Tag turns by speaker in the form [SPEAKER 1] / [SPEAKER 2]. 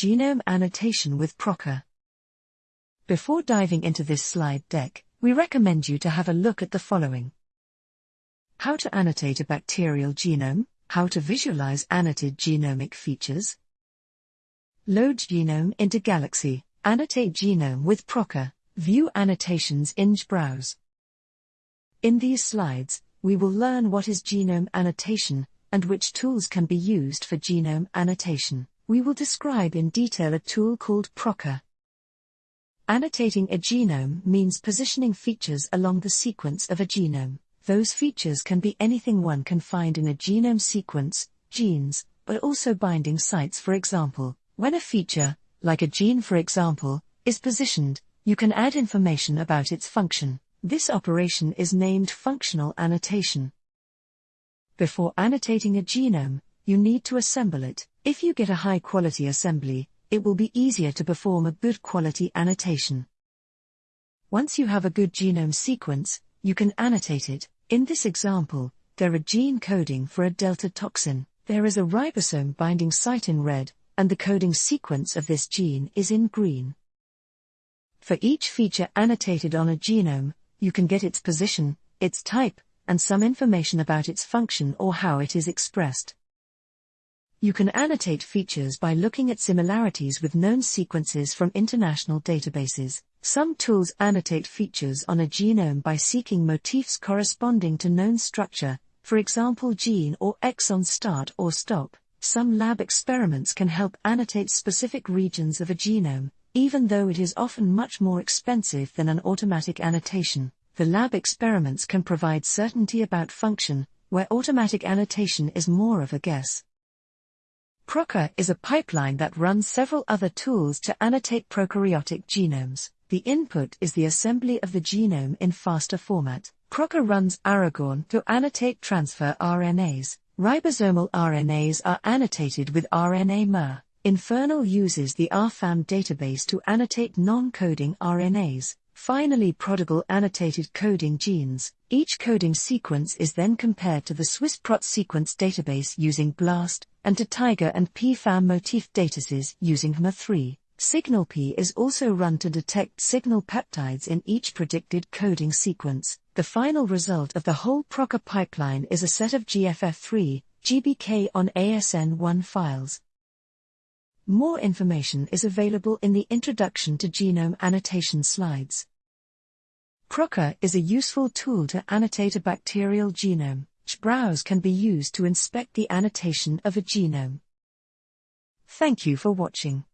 [SPEAKER 1] Genome Annotation with Prokka. Before diving into this slide deck, we recommend you to have a look at the following. How to annotate a bacterial genome, how to visualize annotated genomic features. Load genome into Galaxy, annotate genome with Prokka, view annotations in Browse. In these slides, we will learn what is genome annotation and which tools can be used for genome annotation. We will describe in detail a tool called Prokka. Annotating a genome means positioning features along the sequence of a genome. Those features can be anything one can find in a genome sequence, genes, but also binding sites for example. When a feature, like a gene for example, is positioned, you can add information about its function. This operation is named functional annotation. Before annotating a genome, you need to assemble it. If you get a high quality assembly, it will be easier to perform a good quality annotation. Once you have a good genome sequence, you can annotate it. In this example, there are gene coding for a delta toxin. There is a ribosome binding site in red, and the coding sequence of this gene is in green. For each feature annotated on a genome, you can get its position, its type, and some information about its function or how it is expressed. You can annotate features by looking at similarities with known sequences from international databases. Some tools annotate features on a genome by seeking motifs corresponding to known structure, for example gene or exon start or stop. Some lab experiments can help annotate specific regions of a genome, even though it is often much more expensive than an automatic annotation, the lab experiments can provide certainty about function, where automatic annotation is more of a guess. Prokka is a pipeline that runs several other tools to annotate prokaryotic genomes. The input is the assembly of the genome in FASTA format. Prokka runs Aragorn to annotate transfer RNAs. Ribosomal RNAs are annotated with RNAmmer. Infernal uses the RFAM database to annotate non-coding RNAs. Finally, Prodigal annotated coding genes. Each coding sequence is then compared to the SwissProt sequence database using BLAST, and to Tiger and PFAM motif databases using HMMER3. SignalP is also run to detect signal peptides in each predicted coding sequence. The final result of the whole Prokka pipeline is a set of GFF3, GBK on ASN1 files. More information is available in the Introduction to Genome Annotation slides. Prokka is a useful tool to annotate a bacterial genome. Browse can be used to inspect the annotation of a genome. Thank you for watching.